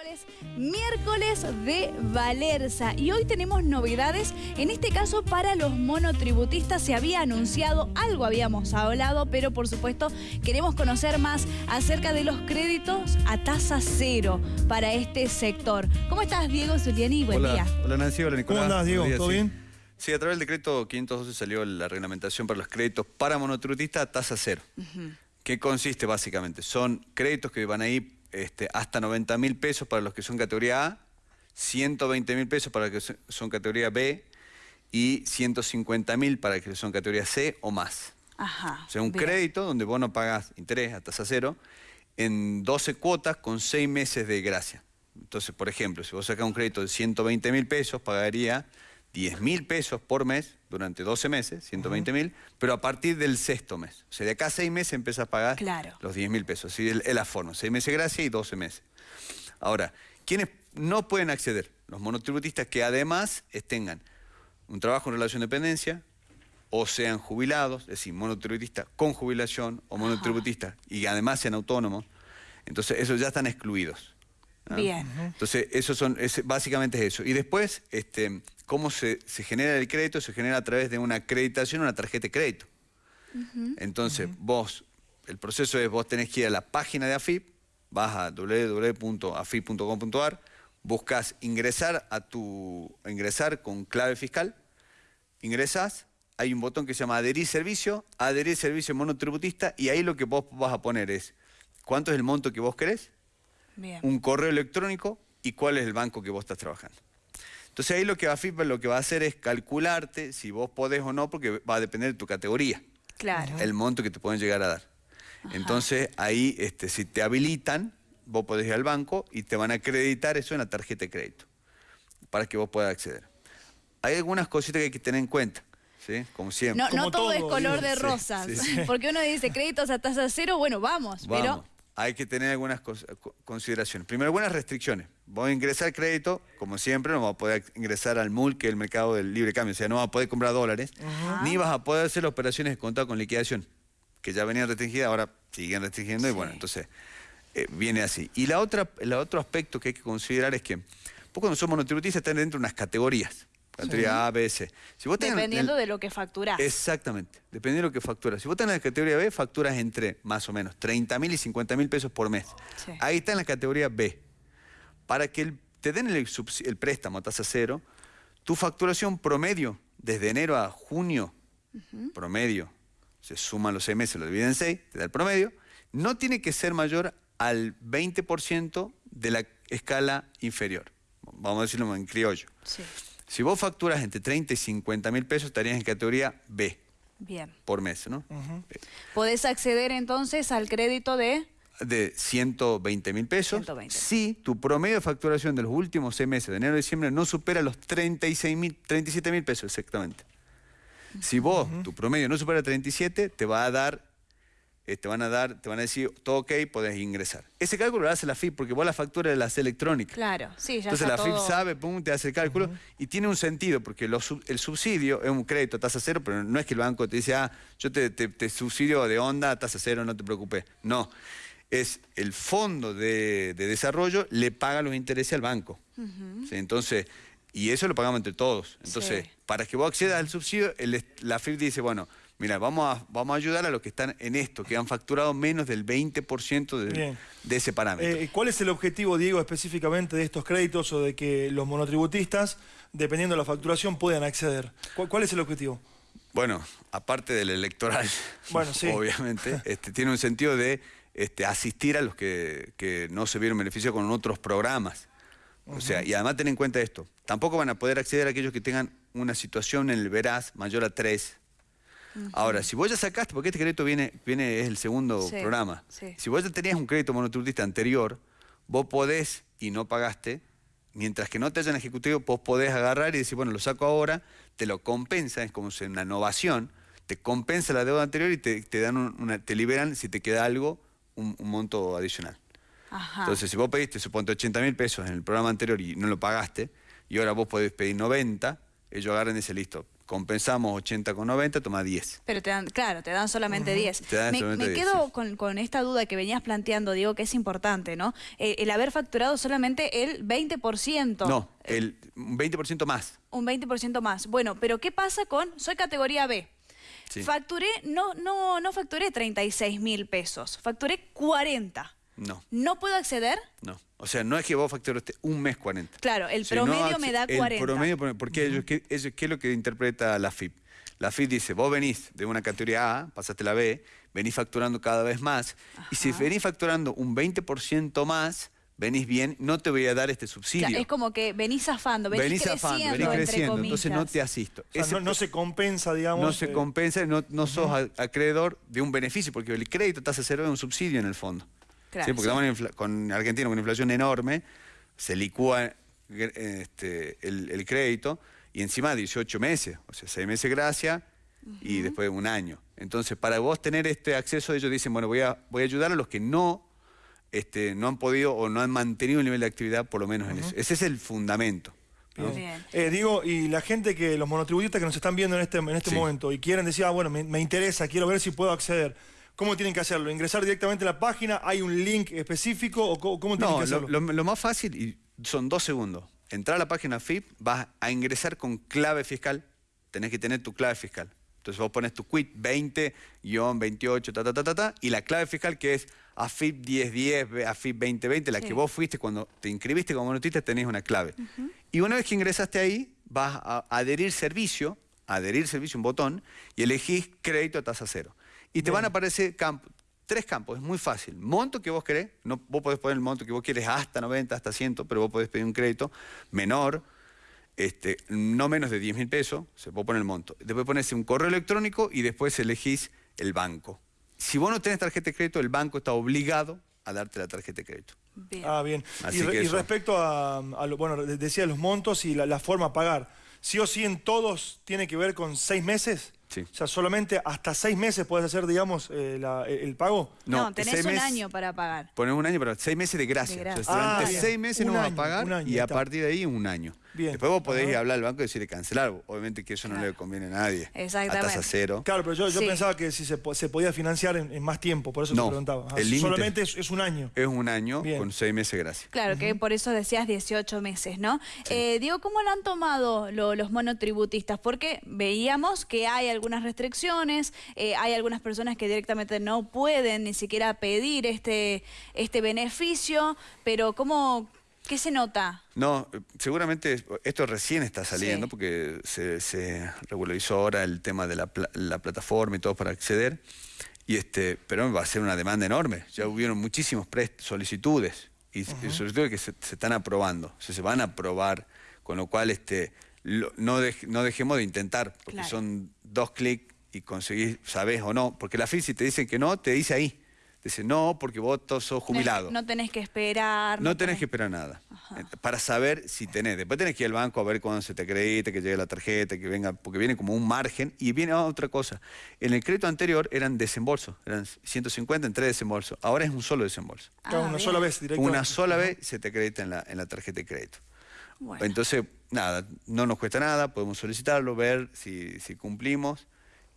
miércoles, miércoles de Valerza y hoy tenemos novedades, en este caso para los monotributistas se había anunciado, algo habíamos hablado, pero por supuesto queremos conocer más acerca de los créditos a tasa cero para este sector. ¿Cómo estás Diego Zuliani? Buen hola, día. Hola Nancy, hola Nicolás. ¿Cómo andás Diego? ¿Todo sí. bien? Sí, a través del decreto 512 salió la reglamentación para los créditos para monotributistas a tasa cero. ¿Qué consiste básicamente? Son créditos que van a ir este, hasta 90 mil pesos para los que son categoría A, 120 mil pesos para los que son categoría B y 150 mil para los que son categoría C o más. Ajá. O sea, un bien. crédito donde vos no pagas interés a tasa cero en 12 cuotas con 6 meses de gracia. Entonces, por ejemplo, si vos sacás un crédito de 120 mil pesos, pagaría 10 mil pesos por mes durante 12 meses, 120 mil, pero a partir del sexto mes. O sea, de acá a 6 meses empieza a pagar Claro. los 10 mil pesos. Así es la forma, 6 meses gracia y 12 meses. Ahora, ¿quiénes no pueden acceder? Los monotributistas que además tengan un trabajo en relación de dependencia o sean jubilados, es decir, monotributistas con jubilación o monotributistas y además sean autónomos. Entonces, esos ya están excluidos. Bien. Entonces, eso son, es- básicamente es eso. Y después, este, ¿cómo se, se genera el crédito? Se genera a través de una acreditación, una tarjeta de crédito. Entonces, vos, el proceso es, vos tenés que ir a la página de AFIP, vas a www.afip.com.ar, buscas ingresar a tu, ingresar con clave fiscal, ingresás, hay un botón que se llama adherir servicio, adherir servicio monotributista, y ahí lo que vos vas a poner es, ¿cuánto es el monto que vos querés? Bien. un correo electrónico y cuál es el banco que vos estás trabajando. Entonces ahí lo que AFIP lo que va a hacer es calcularte si vos podés o no, porque va a depender de tu categoría, Claro. el monto que te pueden llegar a dar. Entonces ahí, este, si te habilitan, vos podés ir al banco y te van a acreditar eso en la tarjeta de crédito, para que vos puedas acceder. Hay algunas cositas que hay que tener en cuenta, ¿sí? Como siempre. No, todo, es color de Sí, rosas. sí, sí. Porque uno dice créditos a tasa cero, bueno, vamos, Vamos, pero hay que tener algunas consideraciones. Primero, algunas restricciones. Voy a ingresar crédito, como siempre, no vas a poder ingresar al MUL, que es el mercado del libre cambio, o sea, no vas a poder comprar dólares, ni vas a poder hacer operaciones de contado con liquidación, que ya venían restringidas, ahora siguen restringiendo, y bueno, entonces eh, viene así. Y la otra, el otro aspecto que hay que considerar es que, vos cuando somos monotributistas están dentro de unas categorías, categoría A, B, C. Si vos tenés el- dependiendo de lo que facturás. Exactamente, dependiendo de lo que facturas. Si vos estás en la categoría B, facturas entre más o menos 30 mil y 50 mil pesos por mes. Sí. Ahí está en la categoría B. Para que el- te den el, el préstamo a tasa cero, tu facturación promedio desde enero a junio, promedio, se suman los seis meses, lo dividen en seis, te da el promedio, no tiene que ser mayor al 20% de la escala inferior. Vamos a decirlo en criollo. Sí. Si vos facturas entre 30 y 50 mil pesos, estarías en categoría B Bien. por mes, ¿no? Podés acceder entonces al crédito de... De 120 mil pesos. 120. Si tu promedio de facturación de los últimos seis meses, de enero a diciembre, no supera los 36 mil, 37 mil pesos exactamente. Si vos, tu promedio no supera 37, te va a dar, eh, te van a dar, te van a decir, todo ok, podés ingresar. Ese cálculo lo hace la FIP, porque vos la factura la haces electrónica. Claro, sí, ya Entonces está la FIP todo- sabe, pum, te hace el cálculo y tiene un sentido, porque lo el subsidio es un crédito a tasa cero, pero no es que el banco te dice, ah, yo te, te- te subsidio de onda a tasa cero, no te preocupes. No, es el fondo de, de desarrollo le paga los intereses al banco. ¿Sí? Entonces, y eso lo pagamos entre todos. Entonces, Sí. para que vos accedas al subsidio, el la FIP dice, bueno, mira, vamos a, vamos a ayudar a los que están en esto, que han facturado menos del 20% de, ese parámetro. Eh, ¿Cuál es el objetivo, Diego, específicamente de estos créditos o de que los monotributistas, dependiendo de la facturación, puedan acceder? ¿Cuál, cuál es el objetivo? Bueno, aparte del electoral, Bueno, sí. obviamente, este, tiene un sentido de este, asistir a los que, que no se vieron beneficio con otros programas. O sea, y además ten en cuenta esto, tampoco van a poder acceder a aquellos que tengan una situación en el veraz mayor a 3. Ahora, si vos ya sacaste, porque este crédito viene, viene es el segundo Sí, programa, sí. si vos ya tenías un crédito monotributista anterior, vos podés y no pagaste, mientras que no te hayan ejecutivo, vos podés agarrar y decir, bueno, lo saco ahora, te lo compensa, es como si una innovación, te compensa la deuda anterior y te, te dan un- una, te liberan, si te queda algo, un, un monto adicional. Ajá. Entonces, si vos pediste, suponte, 80 mil pesos en el programa anterior y no lo pagaste, y ahora vos podés pedir 90, ellos agarran y dicen, listo, compensamos 80 con 90, toma 10. Pero te dan, claro, te dan solamente 10. Te dan me, solamente me 10, quedo sí. con, con esta duda que venías planteando, Diego, que es importante, ¿no? Eh, el haber facturado solamente el 20%. No, el un 20% más. Un 20% más. Bueno, pero ¿qué pasa con, soy categoría B? Sí. Facturé, no, no, no facturé 36 mil pesos, facturé 40. No, ¿No puedo acceder? no. O sea, no es que vos facturaste un mes 40. Claro, el promedio me da 40. El promedio, porque ellos, ¿qué, ellos- ¿qué es lo que interpreta la FIP? La FIP dice, vos venís de una categoría A, pasaste la B, venís facturando cada vez más, y si venís facturando un 20% más, venís bien, no te voy a dar este subsidio. Claro, es como que venís zafando, venís, venís creciendo, zafando, venís creciendo, entonces no te asisto. O sea, Ese no, no se compensa, digamos. no se eh, compensa, no, no sos acreedor de un beneficio, porque el crédito tasa cero es un subsidio en el fondo. Claro, ¿Sí? Porque sí. estamos en infla- con Argentina con una inflación enorme, se licúa este, el, el crédito y encima 18 meses, o sea, 6 meses gracia y después un año. Entonces, para vos tener este acceso, ellos dicen, bueno, voy a, voy a ayudar a los que no, este, no han podido o no han mantenido el nivel de actividad, por lo menos en eso. Ese es el fundamento. ¿no? Bien. Eh, digo, y la gente que, los monotributistas que nos están viendo en este, en este Sí. momento y quieren decir, ah, bueno, me, me interesa, quiero ver si puedo acceder. ¿Cómo tienen que hacerlo? ¿Ingresar directamente a la página? ¿Hay un link específico o cómo, tienen No, que lo, hacerlo? lo- lo más fácil, y son dos segundos. Entrar a la página FIP, vas a ingresar con clave fiscal. Tenés que tener tu clave fiscal. Entonces vos pones tu quit 20-28, ta, ta, ta, ta, ta, y la clave fiscal que es AFIP 1010, AFIP 2020, la Sí. que vos fuiste cuando te inscribiste como monotista, tenés una clave. Y una vez que ingresaste ahí, vas a adherir servicio, adherir servicio, un botón, y elegís crédito a tasa cero. Y te van a aparecer campos, tres campos, es muy fácil. Monto que vos querés, no, vos podés poner el monto que vos quieres hasta 90, hasta 100, pero vos podés pedir un crédito menor, este, no menos de 10 mil pesos, se puede poner el monto. Después pones un correo electrónico y después elegís el banco. Si vos no tenés tarjeta de crédito, el banco está obligado a darte la tarjeta de crédito. Bien. Ah, bien. Así Y, re- que y respecto a, a lo- bueno, de- decía los montos y la, la forma a pagar, ¿sí o sí en todos tiene que ver con seis meses? Sí. O sea, solamente hasta seis meses puedes hacer, digamos, eh, la- el, el pago. no, no, tenés seis un meses- año para pagar. Pones un año, pero seis meses de gracia. De gracia. O sea, durante Ah, seis meses Un no vas año, a pagar año, y a partir de ahí un año. Bien. Después vos podés ir a hablar al banco y decirle cancelar. Obviamente que eso no le conviene a nadie. Exactamente. A tasa cero. Claro, pero yo, yo Sí. pensaba que si se, se podía financiar en, en más tiempo, por eso No, te preguntaba. Ah, el límite- solamente es, es un año. Es un año Bien. con seis meses de gracia. Claro, que por eso decías 18 meses, ¿no? Eh, digo, ¿cómo lo han tomado lo- los monotributistas? Porque veíamos que hay algunas restricciones, eh, hay algunas personas que directamente no pueden ni siquiera pedir este, este beneficio, pero ¿cómo, qué se nota? No, seguramente esto recién está saliendo Sí. porque se, se regularizó ahora el tema de la, pla- la plataforma y todo para acceder. Y este, pero va a ser una demanda enorme. Ya hubieron muchísimas solicitudes y, y solicitudes que se, se están aprobando, o sea, se van a aprobar, con lo cual este, lo- no, no dejemos de intentar, porque Claro. son dos clics y conseguís, sabés o no, porque la FIS si te dicen que no, te dice ahí. Dice no, porque vos sos jubilado. No tenés que esperar. No tenés que esperar nada. Eh, Para saber si tenés. Después tenés que ir al banco a ver cuándo se te acredite, que llegue la tarjeta, que venga, porque viene como un margen. Y viene otra cosa. En el crédito anterior eran desembolsos, eran 150 en tres desembolsos. Ahora es un solo desembolso. Ah, una bien. sola vez directamente. Una sola vez se te acredita en la, en la tarjeta de crédito. Bueno. Entonces, nada, no nos cuesta nada, podemos solicitarlo, ver si, si cumplimos.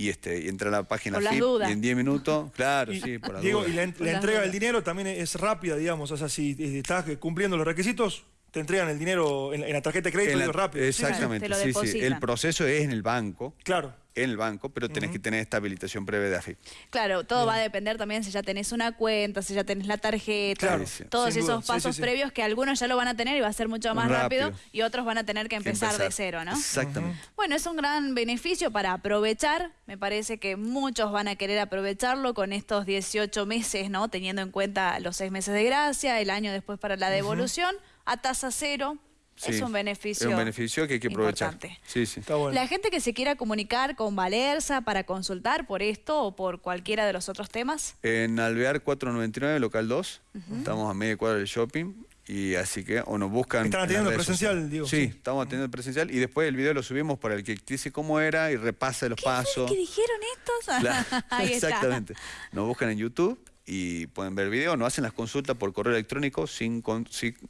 Y, este, y entra a la página Por las FIP dudas. y en 10 minutos, claro, Y, sí, por las Diego, dudas. y la, en- la entrega dudas. del dinero también es rápida, digamos. O sea, si eh, estás cumpliendo los requisitos, te entregan el dinero en, en la tarjeta de crédito En la- digo, rápido. Exactamente, sí, sí. El proceso es en el banco, Claro. en el banco, pero tenés que tener esta habilitación previa de AFIP. Claro, todo va a depender también si ya tenés una cuenta, si ya tenés la tarjeta, Claro, sí. todos duda. esos pasos sí, sí. previos que algunos ya lo van a tener y va a ser mucho más rápido, Rápido. y otros van a tener que Que empezar, de cero, ¿no? Exactamente. Bueno, es un gran beneficio para aprovechar. Me parece que muchos van a querer aprovecharlo con estos 18 meses, ¿no? Teniendo en cuenta los seis meses de gracia, el año después para la devolución, a tasa cero. Es un beneficio. Es un beneficio que hay que aprovechar. importante. Sí, sí. Está bueno. La gente que se quiera comunicar con Valerza para consultar por esto o por cualquiera de los otros temas. En Alvear 499, local 2, estamos a media cuadra del shopping. Y así que, o nos buscan. Están atendiendo presencial, sociales. digo, Sí, sí. estamos atendiendo presencial. Y después el video lo subimos para el que dice cómo era y repasa los pasos. ¿Qué dijeron estos? Claro, Ahí está. exactamente. Nos buscan en YouTube y pueden ver video, no hacen las consultas por correo electrónico sin,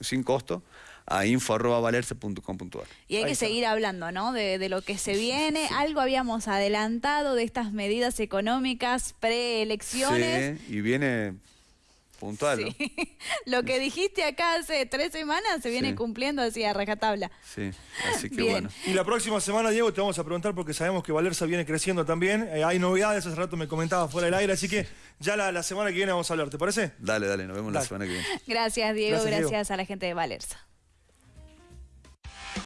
sin, costo a info.valerse.com.ar. Y hay que seguir hablando, ¿no? De, de, lo que se viene. Algo habíamos adelantado de estas medidas económicas preelecciones. Sí, y viene puntual. Lo que dijiste acá hace tres semanas se viene cumpliendo así a rajatabla. Sí, así que bueno. Y la próxima semana, Diego, te vamos a preguntar porque sabemos que Valerza viene creciendo también. Eh, hay novedades, hace rato me comentaba fuera del aire, así que ya la, semana que viene vamos a hablar, ¿te parece? Dale, dale, nos vemos la semana que viene. Gracias, Diego, gracias, a la gente de Valerza.